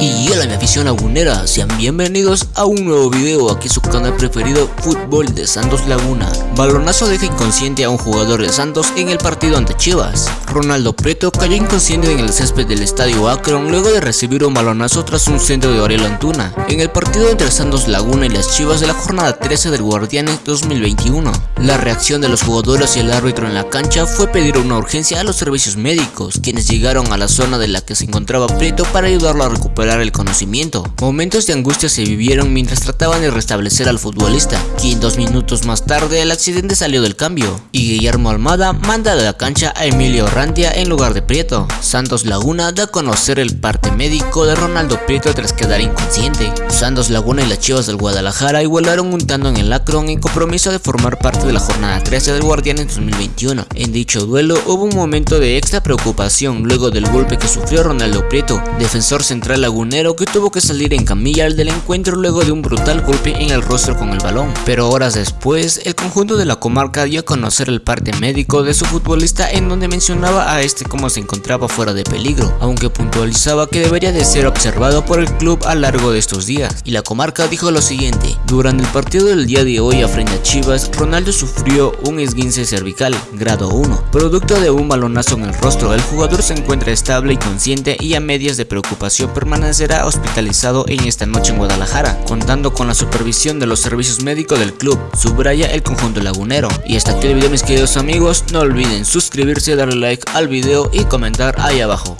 Y hola mi afición lagunera, sean bienvenidos a un nuevo video aquí su canal preferido Fútbol de Santos Laguna. Balonazo deja inconsciente a un jugador de Santos en el partido ante Chivas. Ronaldo Preto cayó inconsciente en el césped del estadio Akron luego de recibir un balonazo tras un centro de Aurelio Antuna en el partido entre Santos Laguna y las Chivas de la jornada 13 del Guardianes 2021. La reacción de los jugadores y el árbitro en la cancha fue pedir una urgencia a los servicios médicos, quienes llegaron a la zona de la que se encontraba Preto para ayudarlo a recuperar el conocimiento. Momentos de angustia se vivieron mientras trataban de restablecer al futbolista, quien dos minutos más tarde el accidente salió del cambio, y Guillermo Almada manda de la cancha a Emilio En lugar de Prieto. Santos Laguna da a conocer el parte médico de Ronaldo Prieto tras quedar inconsciente. Santos Laguna y las Chivas del Guadalajara igualaron un tanto en el Akron en compromiso de formar parte de la jornada 13 del Guardián en 2021. En dicho duelo hubo un momento de extra preocupación luego del golpe que sufrió Ronaldo Prieto, defensor central lagunero que tuvo que salir en camilla del encuentro luego de un brutal golpe en el rostro con el balón. Pero horas después, el conjunto de la comarca dio a conocer el parte médico de su futbolista en donde mencionaba a este como se encontraba fuera de peligro, aunque puntualizaba que debería de ser observado por el club a largo de estos días. Y la comarca dijo lo siguiente, durante el partido del día de hoy a frente a Chivas, Ronaldo sufrió un esguince cervical, grado 1, producto de un balonazo en el rostro. El jugador se encuentra estable y consciente y a medias de preocupación permanente será hospitalizado en esta noche en Guadalajara, contando con la supervisión de los servicios médicos del club, subraya el conjunto lagunero. Y hasta aquí el video mis queridos amigos, no olviden suscribirse, darle al video y comentar ahí abajo.